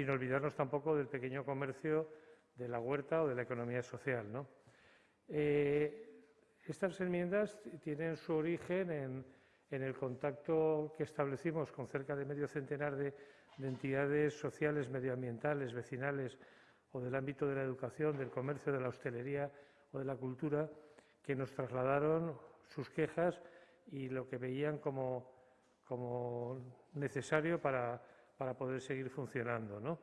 sin olvidarnos tampoco del pequeño comercio, de la huerta o de la economía social. Eh, estas enmiendas tienen su origen en, el contacto que establecimos con cerca de medio centenar de, entidades sociales, medioambientales, vecinales o del ámbito de la educación, del comercio, de la hostelería o de la cultura, que nos trasladaron sus quejas y lo que veían como necesario para, para poder seguir funcionando. ¿no?